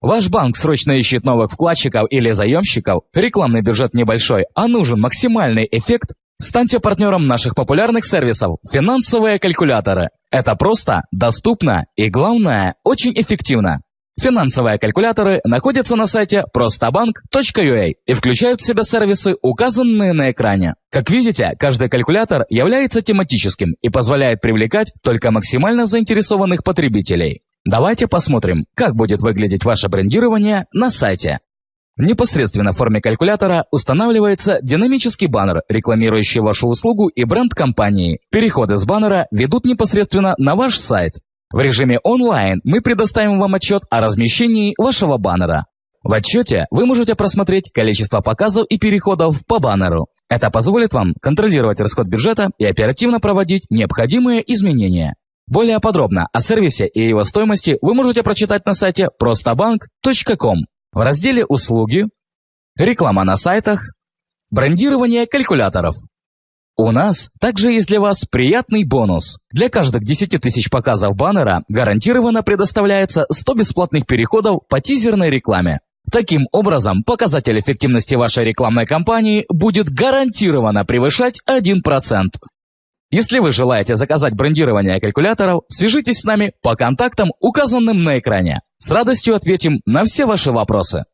Ваш банк срочно ищет новых вкладчиков или заемщиков, рекламный бюджет небольшой, а нужен максимальный эффект? Станьте партнером наших популярных сервисов «Финансовые калькуляторы». Это просто, доступно и, главное, очень эффективно. Финансовые калькуляторы находятся на сайте простоbank.ua и включают в себя сервисы, указанные на экране. Как видите, каждый калькулятор является тематическим и позволяет привлекать только максимально заинтересованных потребителей. Давайте посмотрим, как будет выглядеть ваше брендирование на сайте. Непосредственно в форме калькулятора устанавливается динамический баннер, рекламирующий вашу услугу и бренд компании. Переходы с баннера ведут непосредственно на ваш сайт. В режиме онлайн мы предоставим вам отчет о размещении вашего баннера. В отчете вы можете просмотреть количество показов и переходов по баннеру. Это позволит вам контролировать расход бюджета и оперативно проводить необходимые изменения. Более подробно о сервисе и его стоимости вы можете прочитать на сайте простоbank.com в разделе «Услуги», «Реклама на сайтах», «Брендирование калькуляторов». У нас также есть для вас приятный бонус. Для каждых 10 тысяч показов баннера гарантированно предоставляется 100 бесплатных переходов по тизерной рекламе. Таким образом, показатель эффективности вашей рекламной кампании будет гарантированно превышать 1%. Если вы желаете заказать брендирование калькуляторов, свяжитесь с нами по контактам, указанным на экране. С радостью ответим на все ваши вопросы.